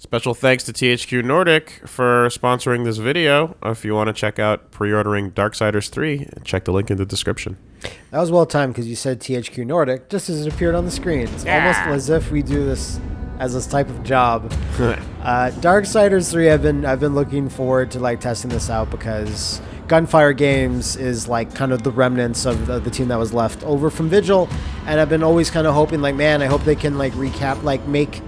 Special thanks to THQ Nordic for sponsoring this video. If you want to check out pre-ordering Darksiders 3, check the link in the description. That was well timed because you said THQ Nordic just as it appeared on the screen. It's almost as if we do this as this type of job. uh, Darksiders 3, I've been I've been looking forward to like testing this out because Gunfire Games is like kind of the remnants of the, the team that was left over from Vigil, and I've been always kind of hoping like, man, I hope they can like recap, like make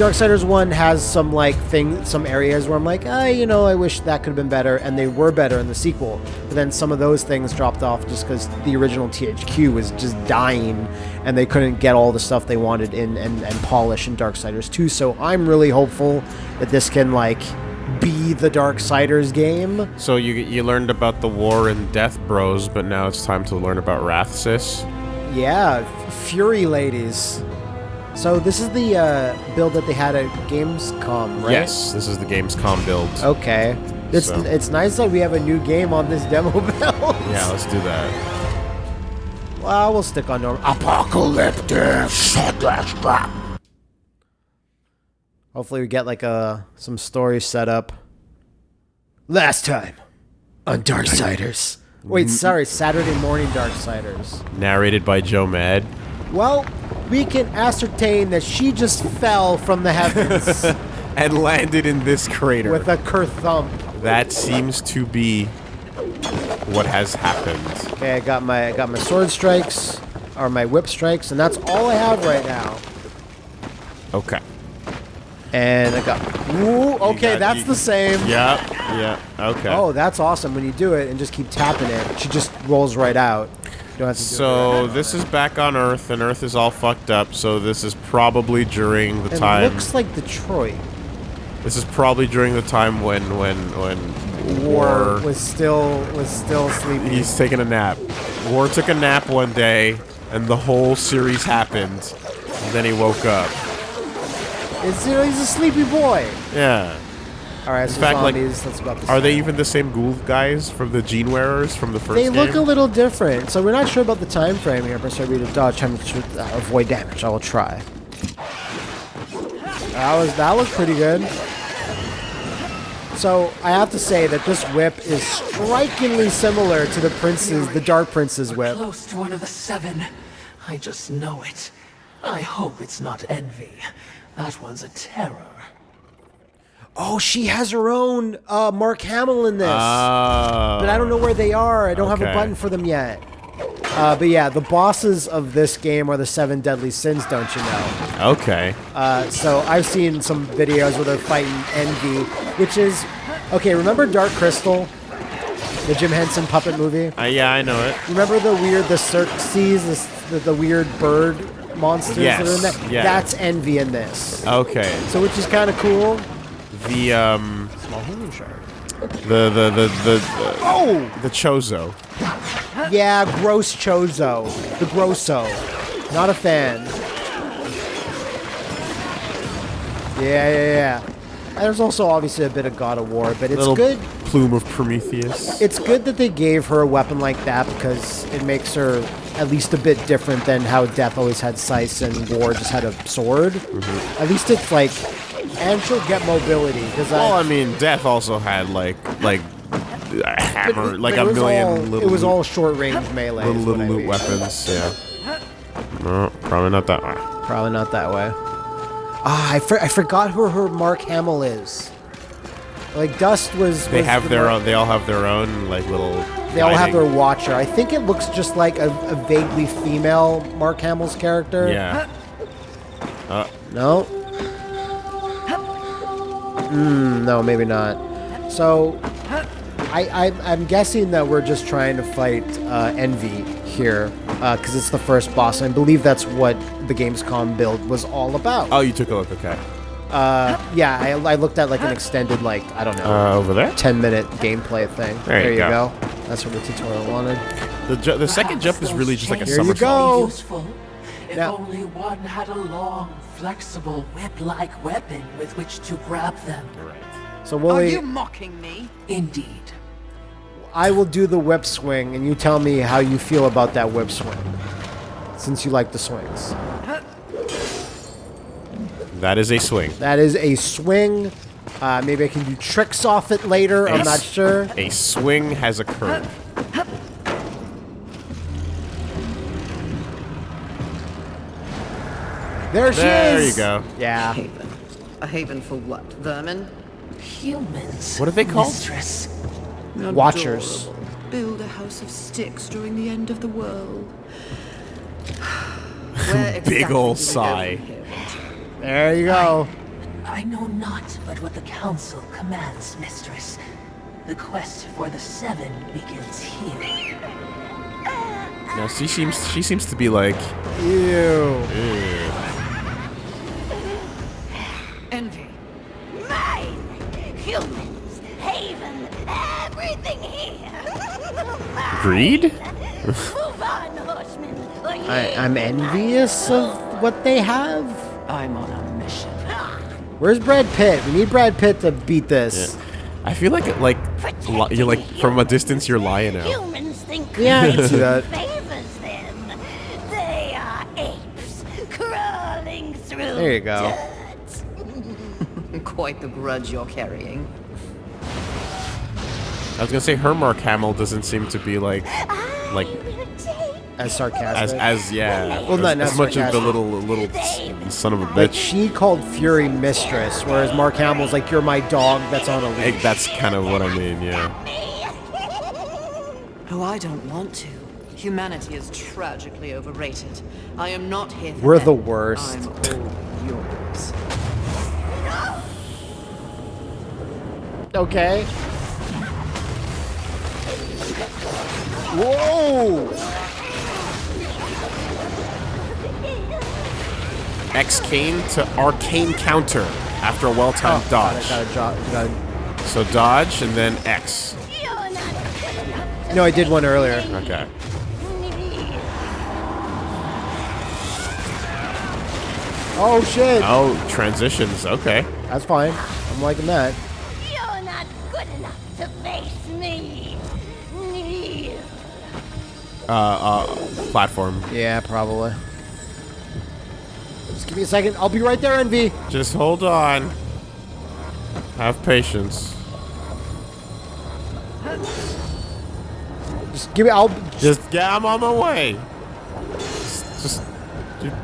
Darksiders 1 has some like thing some areas where I'm like, ah, you know, I wish that could have been better, and they were better in the sequel. But then some of those things dropped off just because the original THQ was just dying, and they couldn't get all the stuff they wanted in and, and polish in Darksiders 2. So I'm really hopeful that this can like be the Darksiders game. So you you learned about the War and Death Bros, but now it's time to learn about Wrathsys. Yeah, Fury Ladies. So this is the uh, build that they had at Gamescom, right? Yes, this is the Gamescom build. Okay. It's So- it's nice that we have a new game on this demo build. Yeah, let's do that. Well, we'll stick on normal. Apocalyptic Hopefully we get like a some story set up. Last time on Darksiders. Wait, sorry, Saturday morning Darksiders. Narrated by Joe Mad. Well, we can ascertain that she just fell from the heavens And landed in this crater. with a kerthump. that seems to be what has happened. Okay, I got my I got my sword strikes or my whip strikes, and that's all I have right now. Okay. And I got ooh, okay, got- that's you- the same. Yeah, yeah, okay. Oh, that's awesome. When you do it and just keep tapping it, she just rolls right out. You don't have to do So this is back on Earth, and Earth is all fucked up. So this is probably during the it. It time. looks like Detroit. This is probably during the time when when when War War. was still was still sleepy. He's taking a nap. War took a nap one day, and the whole series happened. And then he woke up. It's, you know, he's a sleepy boy. Yeah. All right, so fact, like, that's about the Are they even the same ghoul guys from the Gene Wearers from the first They game? look a little different, so we're not sure about the time frame here. But so we to dodge time to uh, avoid damage. I will try. That was that was pretty good. So I have to say that this whip is strikingly similar to the prince's, the Dark Prince's whip. Close to one of the seven. I just know it. I hope it's not envy. That one's a terror. Oh, she has her own uh, Mark Hamill in this, Oh. but I don't know where they are. I don't have a button for them yet. Uh, but yeah, the bosses of this game are the seven deadly sins. Don't you know? Okay. Uh, so I've seen some videos where they're fighting Envy, which is okay. Remember Dark Crystal, the Jim Henson puppet movie? Uh, yeah, I know it. Remember the weird the Skeksis, the, the, the weird bird monsters that are in Yes, that? yeah. That's Envy in this. Okay. So which is kind of cool. The um Small human shark. the the the the, the Oh the Chozo. yeah, gross Chozo, the Grosso. Not a fan. Yeah, yeah, yeah. There's also obviously a bit of God of War, but it's Little good. plume of Prometheus. It's good that they gave her a weapon like that because it makes her at least a bit different than how Death always had scythes and War just had a sword. Mm-hmm. At least it's like, and she'll get mobility because well, I I. mean, Death also had like like a hammer, but like it a million all, little. It was all short range melee. little, little I loot mean. weapons. Yeah. No, probably not that one. Probably not that way. Ah, I, for, I forgot who her Mark Hamill is. Like Dust was. They was have the their Mark- own. They all have their own like little. They all have their watcher. I think it looks just like a, a vaguely female Mark Hamill's character. Yeah. No. Mm, no, maybe not. So, I, I I'm guessing that we're just trying to fight uh, Envy here because it's the first boss. And I believe that's what the Gamescom build was all about. Oh, you took a look. Okay. Uh, yeah, I, I looked at like an extended, like I don't know, Uh, over there. 10 minute gameplay thing. There you go. That's what the tutorial wanted. The ju- the second jump is really just like a Here you go. Useful. If Now- only one had a long, flexible whip-like weapon with which to grab them. Right. So Are you mocking me? Indeed. I will do the whip swing, and you tell me how you feel about that whip swing, since you like the swings. That is a swing. That is a swing. Uh, maybe I can do tricks off it later. I'm not sure. A swing has occurred. There she There is. There you go. Yeah. Haven. A haven for what? Vermin? Humans. What are they called? Mistress. Watchers. Adorable. Build a house of sticks during the end of the world. Where exactly ol' do we go sigh. There you go. I know not but what the council commands, mistress. The quest for the seven begins here. Now she seems she seems to be like Ew. Envy. Mine! Humans, Haven, everything here! Greed. Move on, horsemen, or ye I, I'm envious of what they have. I'm on a mission. Where's Brad Pitt? We need Brad Pitt to beat this. I feel like like you're like from a distance you're lying out. humans think Yeah, I can see that. favors them. They are apes crawling through There you go. dirt. Quite the grudge you're carrying. I was gonna say her Mark Hamill doesn't seem to be like like I will take As as sarcastic. as yeah Well, not- as, not as much as the little little son of a like bitch. she called Fury mistress, whereas Mark Hamill's like, "You're my dog that's on a leash." That's kind of what I mean. Yeah. Oh, I don't want to. Humanity is tragically overrated. I am not here for We're them. the worst. I'm all yours. Okay. Whoa! X Kane to arcane counter after a well-timed oh, dodge. Gotta, gotta, gotta- So dodge and then X. You're not good enough No, I did one earlier. Okay. Oh shit! Oh, transitions. Okay. That's fine. I'm liking that. Uh, uh, platform. Yeah, probably. Just give me a second. I'll be right there, Envy. Just hold on. Have patience. Just give me. I'll. Just yeah, I'm on my way. Just, just,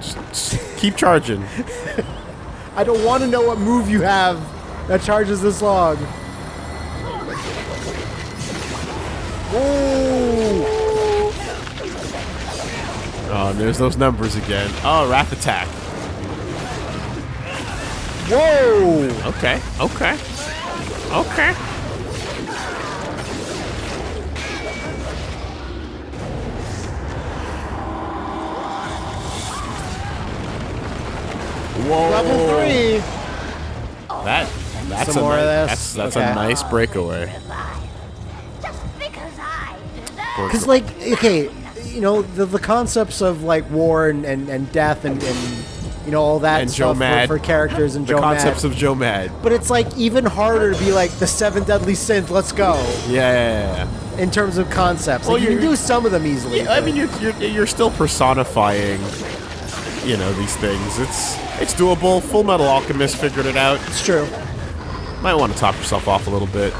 just, just keep charging. I don't want to know what move you have that charges this long. Oh, and there's those numbers again. Oh, Wrath Attack. Whoa! Okay, okay, okay. Whoa. Level three. That that's Some a more of nice, this? that's that's a nice breakaway. Just because I deserve Because, like, okay, you know, the, the concepts of, like, war and, and, and death and, and, you know, all that And Joe Mad. For, for characters and The Joe concepts Mad. of Joe Mad. but it's, like, even harder to be, like, the seven deadly sins, let's go, Yeah, yeah, yeah. in terms of concepts. Well, Like, you can do some of them easily. yeah. I mean, you're, you're you're still personifying, you know, these things. It's it's doable. Full Metal Alchemist figured it out. it's true. Might want to top yourself off a little bit.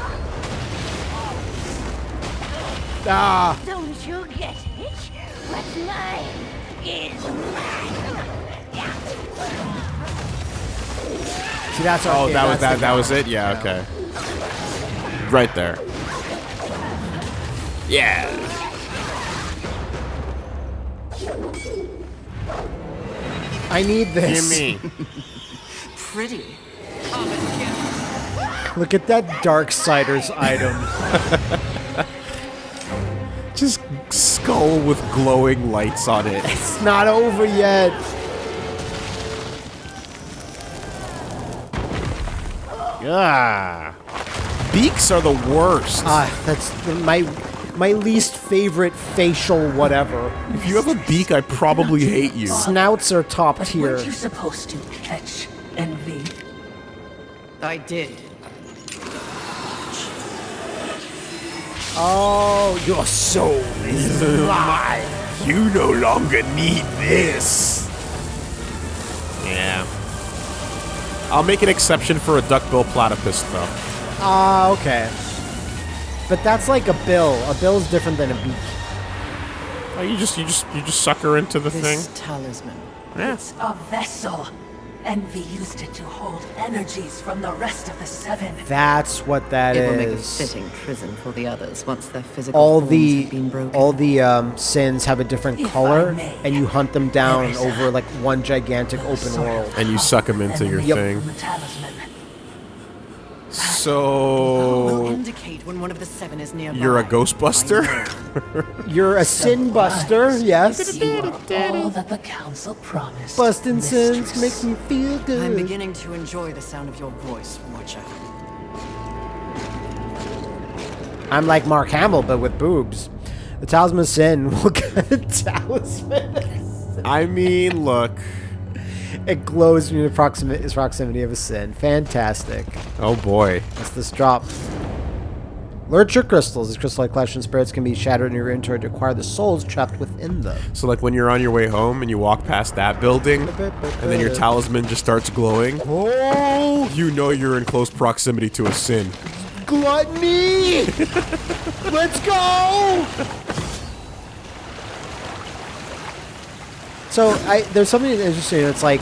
Ah, Don't you get it? What's mine is mine. see, that's Oh, arcade, that was that. That was it. Yeah. Okay. Right there. Yeah. I need this. Gimme. Pretty. Look at that Dark Darksiders item. Just skull with glowing lights on it. It's not over yet. Ah. Beaks are the worst. Ah, that's my my least favorite facial whatever. if you have a beak, I probably hate you. Snouts are top But tier. weren't you supposed to catch envy? I did. Oh, your soul is mine. You no longer need this. Yeah. I'll make an exception for a duckbill platypus, though. Ah, okay. But that's like a bill. A bill is different than a beak. Oh, you just you just you just suck her into the thing. This talisman. Yeah. It's a vessel. Envy used it to hold energies from the rest of the seven. That's what that It will make a fitting prison for the others once their physical all the have been broken. all the um, sins have a different If color, may, and you hunt them down there is a- over like one gigantic open world. And you suck them into your enemy thing. from the talisman. will So indicate when one of the seven is nearby. you're a Ghostbuster? You're a sin buster, yes. You are all that the council promised. Busting sins mistress. make me feel good. I'm beginning to enjoy the sound of your voice, Watcher. I'm like Mark Hamill, but with boobs. The talisman of sin. What kind of talisman? I mean, look. It glows in the proximity, proximity of a sin. Fantastic. Oh boy. That's this drop. Lurcher crystals. These crystal-like collection spirits can be shattered in your inventory to acquire the souls trapped within them. So like when you're on your way home and you walk past that building, and then your talisman just starts glowing, Oh, you know you're in close proximity to a sin. gluttony! Let's go! So I there's something interesting. It's like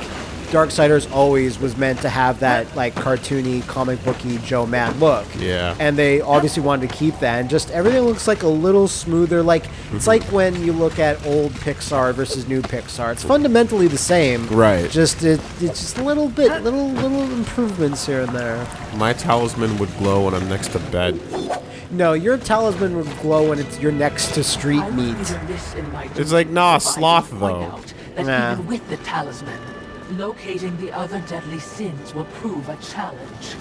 Darksiders always was meant to have that like cartoony, comic booky Joe Mad look. Yeah. And they obviously wanted to keep that, and just everything looks like a little smoother. Like it's mm-hmm. like when you look at old Pixar versus new Pixar. It's fundamentally the same. Right. Just it, it's just a little bit, little little improvements here and there. My talisman would glow when I'm next to bed. No, your talisman would glow when it's you're next to street meat. would even this in my It's like, nah, duty if I sloth, though. Out That Nah. even with the talisman, locating the other deadly sins will prove a challenge.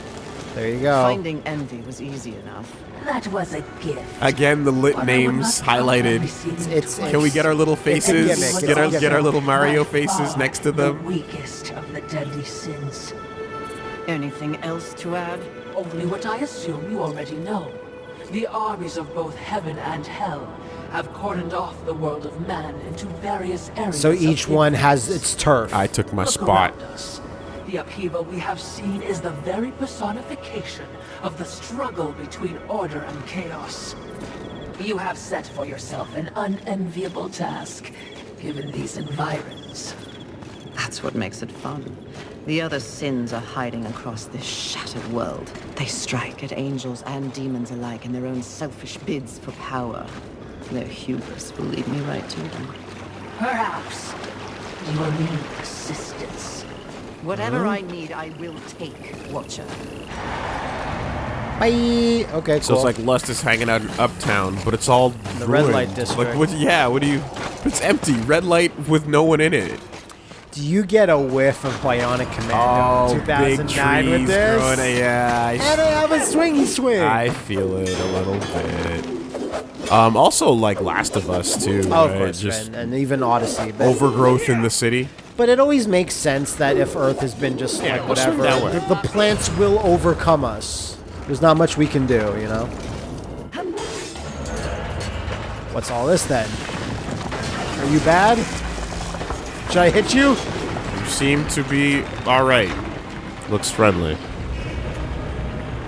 There you go. Finding envy was easy enough. That was a gift. Again, the lit But names highlighted. every It's- twice. it's- Can we get our little It's a faces? Get it's our a get our little Mario faces next to them. The weakest of the deadly sins. Anything else to add? Only what I assume you already know. The armies of both heaven and hell have cordoned off the world of man into various areas. So of each one has its turf. I took my Look spot. us. The upheaval we have seen is the very personification of the struggle between order and chaos. You have set for yourself an unenviable task, given these environs. That's what makes it fun. The other sins are hiding across this shattered world. They strike at angels and demons alike in their own selfish bids for power. Their hubris will lead me right to them. Perhaps you will need assistance. Whatever hmm? I need, I will take, Watcher. Bye. Okay, cool. So it's like Lust is hanging out in Uptown, but it's all The red light district. Like what? Yeah. What do you? It's empty. Red light with no one in it. Do you get a whiff of Bionic Commando Oh, big 2009 trees with this? growing. Yeah. And I have a swingy swing. I, I feel it a little bit. Um. Also, like Last of Us too. oh, of course, Just and, and even Odyssey. But, overgrowth in the city. but it always makes sense that if Earth has been just Yeah, like whatever, the, the plants will overcome us. There's not much we can do, you know. What's all this then? Are you bad? Should I hit you? You seem to be all right. Looks friendly.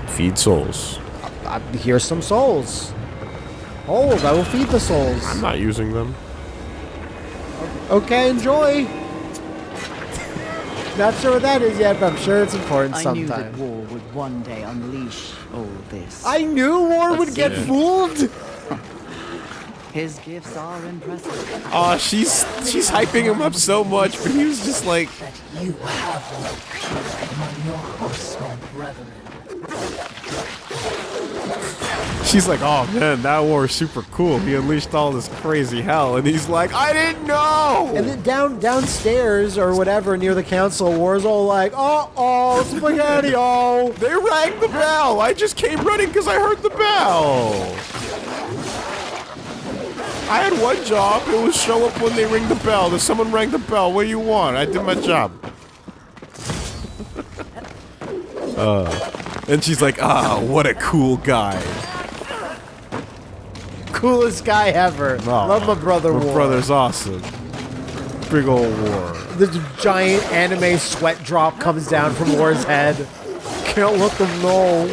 Feed souls. Uh, here's some souls. Hold, I will feed the souls. I'm not using them. Okay, enjoy. Not sure what that is yet, but I'm sure it's important I knew that war would one day unleash all this. I knew War would get Yeah. fooled. His gifts are impressive. Oh, she's she's hyping him up so much, but he was just like, That you have no peer among your horsemen brethren. She's like, oh man, that war is super cool. He unleashed all this crazy hell, and he's like, I didn't know. And then down downstairs or whatever near the council, War's all like, "Uh oh, spaghetti oh." They rang the bell. I just came running because I heard the bell. I had one job. It was show up when they ring the bell. If someone rang the bell, what do you want? I did my job. uh, and she's like, ah, what a cool guy. Coolest guy ever. Love my brother My War. brother's awesome. Big ol' war. The giant anime sweat drop comes down from War's head. Can't let them know.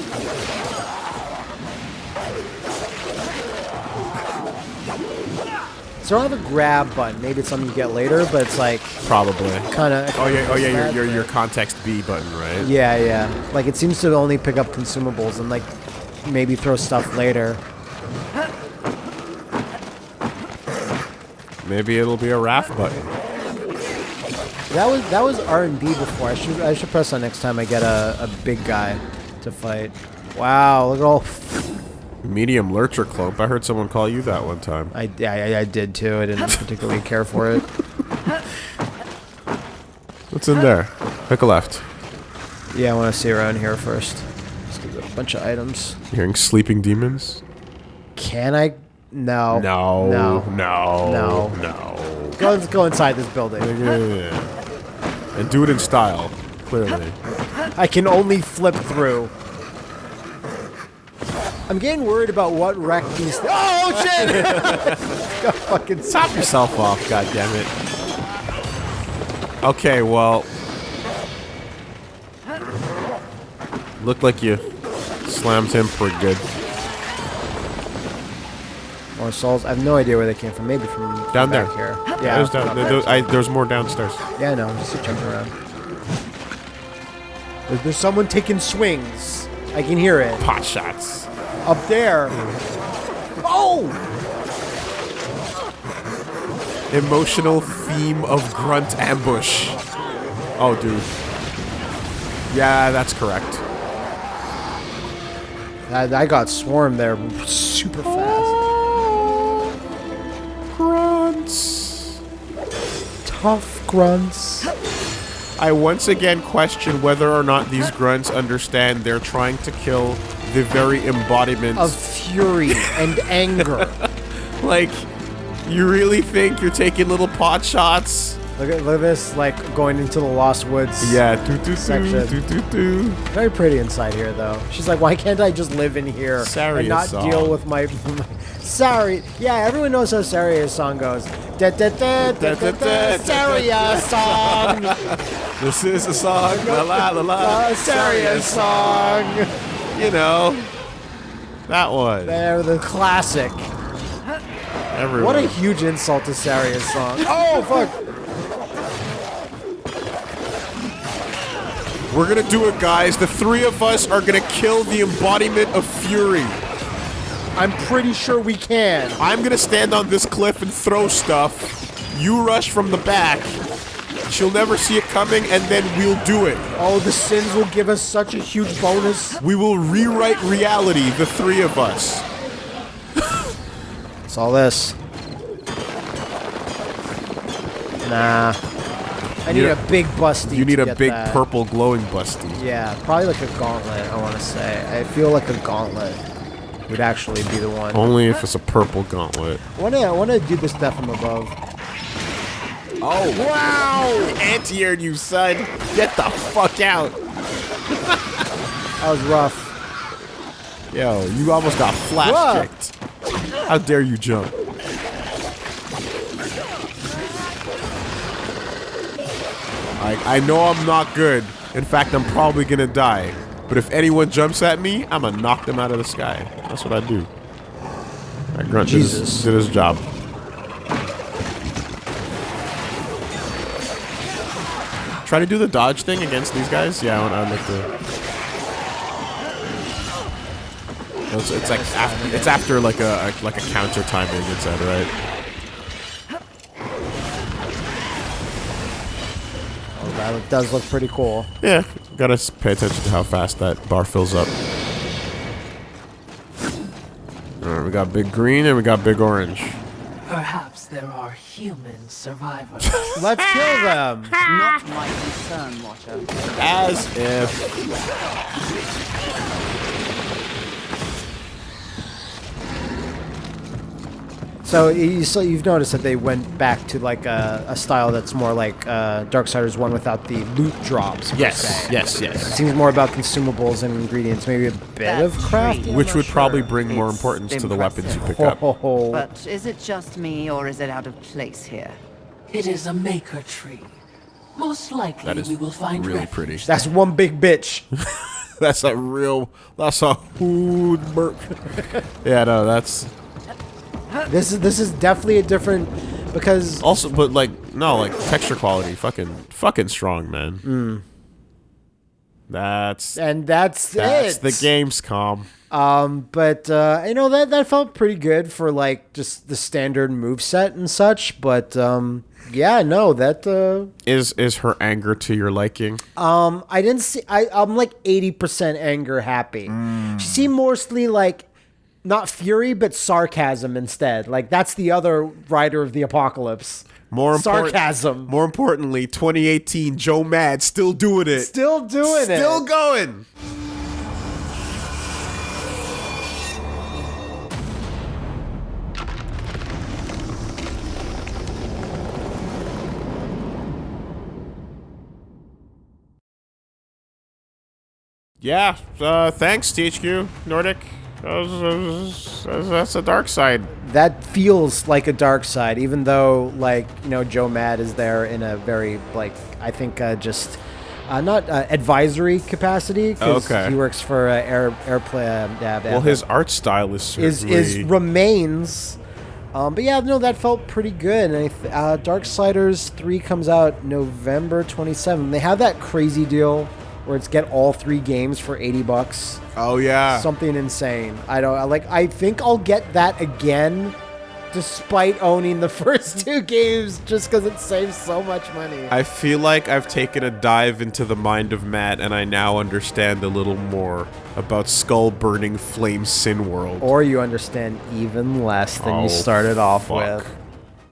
So I don't have a grab button. Maybe it's something you get later, but it's like Probably. kind of. Oh yeah, oh yeah, your your, your context B button, right? Yeah, yeah. Like it seems to only pick up consumables and like maybe throw stuff later. Maybe it'll be a RAF button. That was that was R and B before. I should I should press on next time I get a, a big guy to fight. Wow, look at all. Medium lurcher cloak. I heard someone call you that one time. I, I, I did too. I didn't particularly care for it. What's in there? Pick a left. Yeah, I want to see around here first. Let's get a bunch of items. Hearing sleeping demons? Can I? No. No. No. No. No. No. Go, let's go inside this building. Yeah. And do it in style. Clearly. I can only flip through. I'm getting worried about what wreck these. Oh, oh shit! Got fucking Top yourself off, God damn it. Okay, well. Looked like you slammed him pretty good. More souls. I have no idea where they came from. Maybe from Down back there. here. Yeah, Yeah, there's, down, there, there- I, there's more downstairs. yeah, I know. I'm Just jumping around. There's, there's someone taking swings. I can hear it Pot shots. up there. Oh! Emotional theme of grunt ambush. Oh, dude. Yeah, that's correct. I, I got swarmed there super fast. Grunts. Tough grunts. I once again question whether or not these grunts understand they're trying to kill the very embodiment Of fury and anger. like you really think you're taking little pot shots? Look at, look at this, like going into the Lost Woods. Yeah, do do do Section. Very pretty inside here, though. She's like, why can't I just live in here Saria's and not song. deal with my... Sari... Yeah, everyone knows how Saria's song goes. Da da da da da da Saria song! This is a song, la la la la. Uh, Saria song! You know, that one. They're the classic. Everyone. What a huge insult to Saria's song. Oh, fuck! We're gonna do it, guys. The three of us are gonna kill the embodiment of fury. I'm pretty sure we can. I'm gonna stand on this cliff and throw stuff. You rush from the back. She'll never see it coming, and then we'll do it. Oh, the sins will give us such a huge bonus. We will rewrite reality, the three of us. It's all this. Nah. I need a, big busty. You need a big that. purple glowing busty. Yeah, probably like a gauntlet, I want to say. I feel like a gauntlet would actually be the one. Only if it's a purple gauntlet. I want to I wanna do this stuff from above. Oh, wow! Anti-aired you, son. Get the fuck out. That was rough. Yo, you almost got flash kicked. How dare you jump? I, I know I'm not good. In fact, I'm probably gonna die. But if anyone jumps at me, I'm gonna knock them out of the sky. That's what I do. That grunt did his, did his job. Try to do the dodge thing against these guys. Yeah, I would, like to. It's, it's like after, it's after like a, a like a counter timing. It said right. That does look pretty cool. Yeah, gotta pay attention to how fast that bar fills up. Alright, we got big green and we got big orange. Perhaps there are human survivors. Let's kill them. Not my concern, Watcher. As if. So you so you've noticed that they went back to like a, a style that's more like uh, Darksiders one without the loot drops. per Yes, se. yes, It seems more about consumables and ingredients, maybe a bit of craft. true. Which would probably Sure. bring more It's importance to the weapons you pick up. Oh, But is it just me, or is it out of place here? It is a maker tree. Most likely That is we will find really refuge pretty. That's one big bitch. That's a real. That's a hood burp. yeah, no, that's This is this is definitely a different because also, but like no, like texture quality, fucking, fucking strong, man. Mm. That's and that's that's it. the Gamescom. Um, but uh, you know that that felt pretty good for like just the standard move set and such. But um, yeah, no, that uh, Is is her anger to your liking? um, I didn't see. I I'm like eighty percent anger happy. She seemed mostly like not fury but sarcasm instead. Like that's the other rider of the apocalypse. More important, sarcasm. More importantly, 2018 Joe Mad still doing it. Still doing Still it. Still going. Yeah, uh, thanks THQ Nordic. That was- that was- that's- a dark side. that feels like a dark side, even though like you know Joe Mad is there in a very like I think uh, just uh, not uh, advisory capacity because Okay. he works for uh, Air Airplay. Uh, Well, his art style is is certainly is remains. Um, but yeah, no, that felt pretty good. And I th- uh, Darksiders three comes out November twenty seventh. They have that crazy deal where it's get all three games for eighty bucks, Oh yeah. something insane. I don't I like. I think I'll get that again, despite owning the first two games, just because it saves so much money. I feel like I've taken a dive into the mind of Matt, and I now understand a little more about Skull Burning Flame Sin World. or you understand even less than Oh, you started off fuck. with.